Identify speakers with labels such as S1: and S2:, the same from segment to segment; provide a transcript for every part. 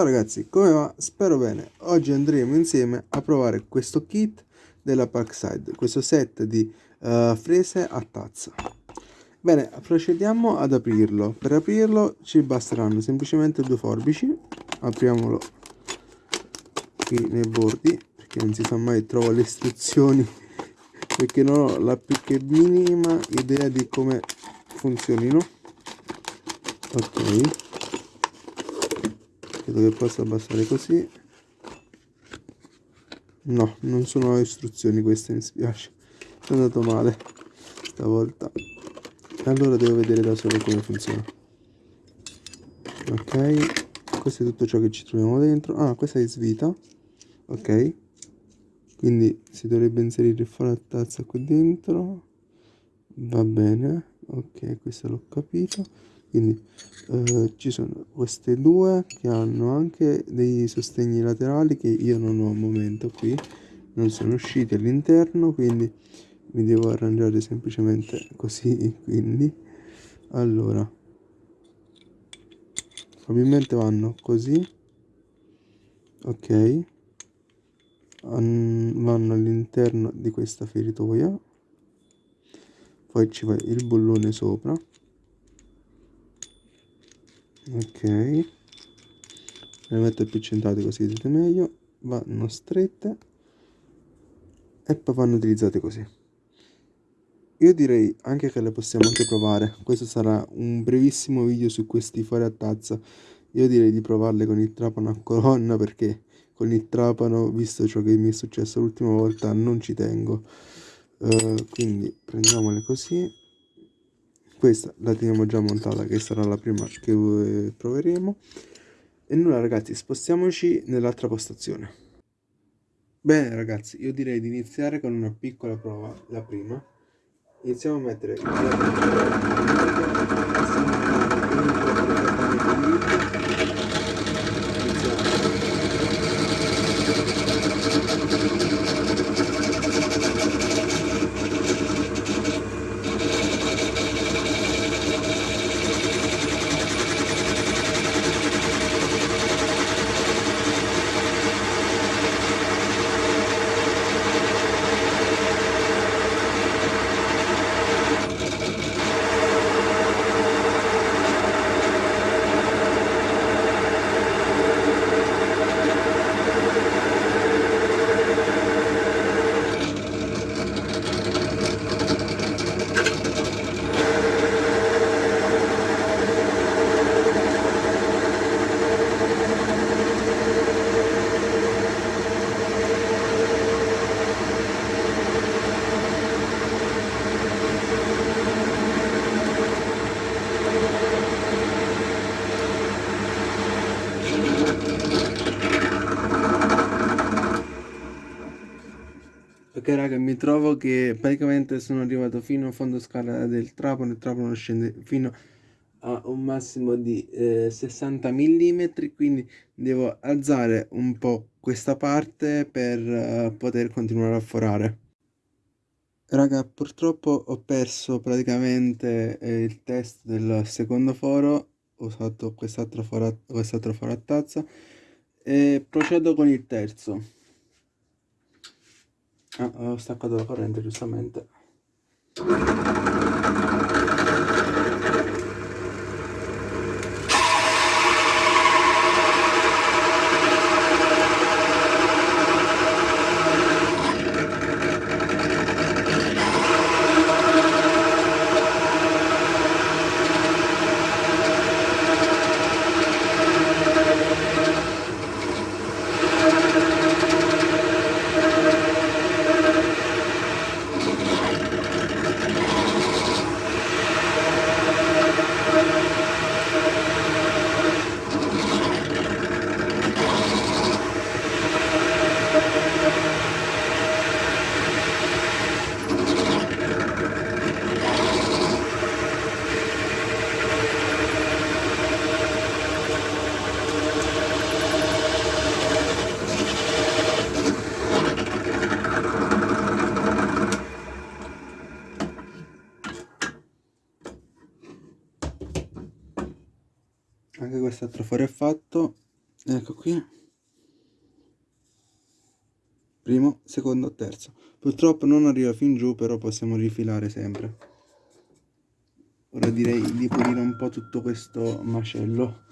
S1: Ciao ragazzi, come va? Spero bene. Oggi andremo insieme a provare questo kit della Parkside, questo set di uh, frese a tazza. Bene, procediamo ad aprirlo. Per aprirlo ci basteranno semplicemente due forbici. Apriamolo qui nei bordi, perché non si sa mai, trovo le istruzioni, perché non ho la più che minima idea di come funzionino. Ok credo che possa abbassare così. No non sono istruzioni queste mi spiace. È andato male stavolta. Allora devo vedere da solo come funziona. Ok questo è tutto ciò che ci troviamo dentro. Ah questa è svita. Ok quindi si dovrebbe inserire il foro a tazza qui dentro. Va bene ok questo l'ho capito quindi eh, ci sono queste due che hanno anche dei sostegni laterali che io non ho al momento qui non sono usciti all'interno quindi mi devo arrangiare semplicemente così quindi. Allora probabilmente vanno così ok. Vanno all'interno di questa feritoia. Poi ci va il bullone sopra ok. Le metto più centrate così vedete meglio. Vanno strette. E poi vanno utilizzate così. Io direi anche che le possiamo anche provare. Questo sarà un brevissimo video su questi fuori a tazza. Io direi di provarle con il trapano a colonna perché con il trapano visto ciò che mi è successo l'ultima volta non ci tengo. Uh, quindi prendiamole così questa la teniamo già montata che sarà la prima che eh, proveremo. E nulla ragazzi spostiamoci nell'altra postazione. Bene ragazzi io direi di iniziare con una piccola prova la prima. Iniziamo a mettere Ok raga mi trovo che praticamente sono arrivato fino a fondo scala del trapano il trapano scende fino a un massimo di eh, 60 mm quindi devo alzare un po' questa parte per uh, poter continuare a forare. Raga purtroppo ho perso praticamente eh, il test del secondo foro ho usato quest'altro foro, quest foro a tazza e procedo con il terzo Ah, ho staccato la corrente giustamente. Quest'altro fare è fatto ecco qui. Primo secondo terzo. Purtroppo non arriva fin giù però possiamo rifilare sempre. Ora direi di pulire un po' tutto questo macello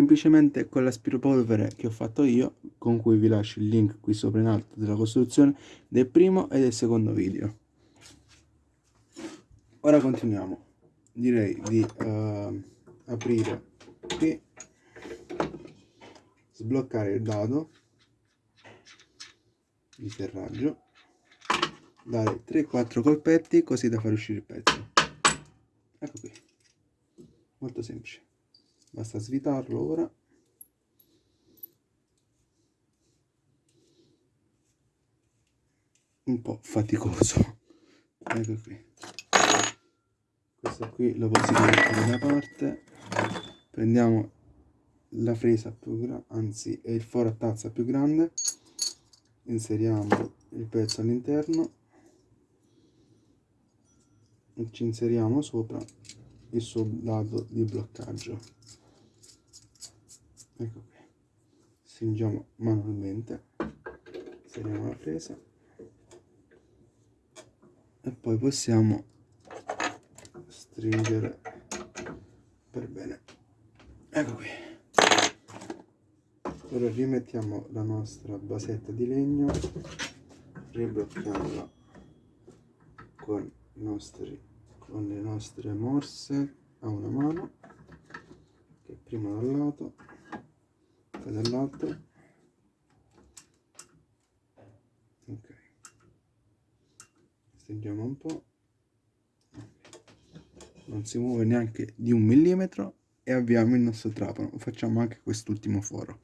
S1: semplicemente con l'aspirapolvere che ho fatto io con cui vi lascio il link qui sopra in alto della costruzione del primo e del secondo video. Ora continuiamo. Direi di uh, aprire qui sbloccare il dado di serraggio dare 3-4 colpetti così da far uscire il pezzo. Ecco qui. Molto semplice basta svitarlo ora. Un po' faticoso. Ecco qui. Questo qui lo possiamo mettere da parte. Prendiamo la fresa più grande anzi è il foro a tazza più grande. Inseriamo il pezzo all'interno. E ci inseriamo sopra il suo lato di bloccaggio ecco qui. Stringiamo manualmente. Inseriamo la presa. E poi possiamo stringere per bene. Ecco qui. Ora rimettiamo la nostra basetta di legno riblocchiamola con, nostri, con le nostre morse a una mano che prima dal lato poi dall'altro ok. Stringiamo un po' non si muove neanche di un millimetro e avviamo il nostro trapano. Facciamo anche quest'ultimo foro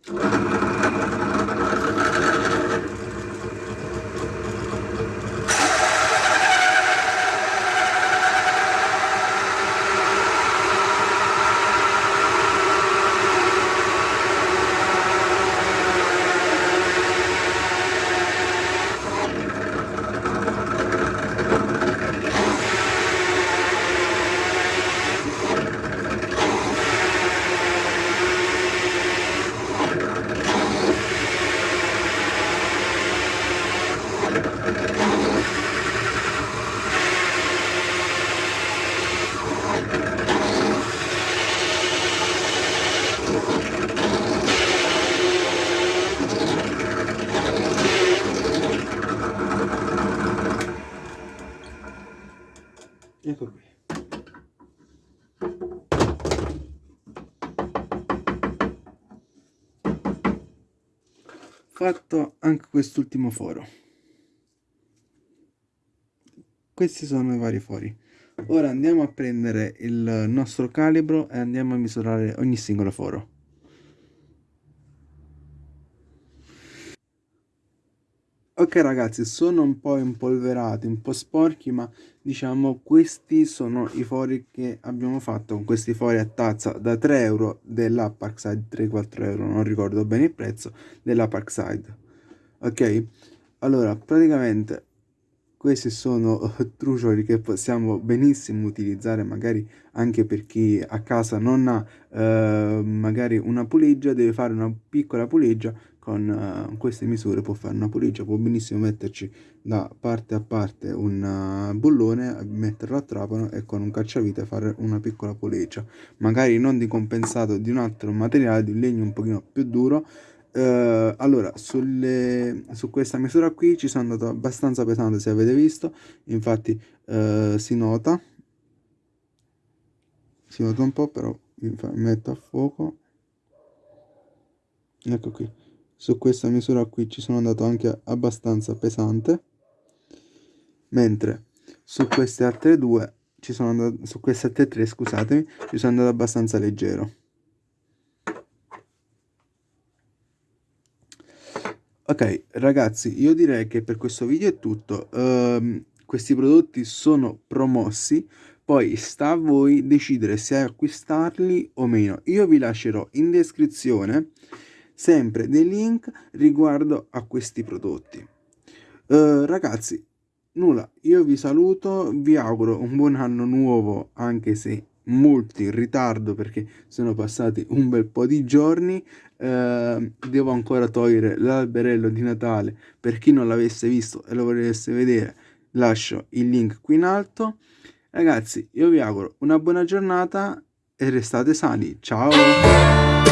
S1: fatto anche quest'ultimo foro. Questi sono i vari fori ora andiamo a prendere il nostro calibro e andiamo a misurare ogni singolo foro Ok ragazzi, sono un po' impolverati, un po' sporchi, ma diciamo questi sono i fori che abbiamo fatto con questi fori a tazza da 3 euro della Parkside, 3-4 euro, non ricordo bene il prezzo, della Parkside. Ok? Allora, praticamente questi sono trucioli che possiamo benissimo utilizzare magari anche per chi a casa non ha eh, magari una puleggia, deve fare una piccola puleggia con uh, queste misure può fare una puligia, può benissimo metterci da parte a parte un uh, bullone, metterlo a trapano e con un cacciavite fare una piccola puleggia, magari non di compensato di un altro materiale, di un legno un pochino più duro. Uh, allora, sulle, su questa misura qui ci sono andato abbastanza pesante se avete visto, infatti si nota, si nota un po' però mi metto a fuoco, ecco qui. Su questa misura qui ci sono andato anche abbastanza pesante. Mentre su queste altre due ci sono andato su queste altre tre scusatemi ci sono andato abbastanza leggero Ok, ragazzi, io direi che per questo video è tutto. Ehm, questi prodotti sono promossi, poi sta a voi decidere se acquistarli o meno. Io vi lascerò in descrizione sempre dei link riguardo a questi prodotti. Uh, ragazzi, nulla, io vi saluto, vi auguro un buon anno nuovo, anche se molto in ritardo perché sono passati un bel po' di giorni. Uh, devo ancora togliere l'alberello di Natale per chi non l'avesse visto e lo volesse vedere lascio il link qui in alto. Ragazzi io vi auguro una buona giornata e restate sani. Ciao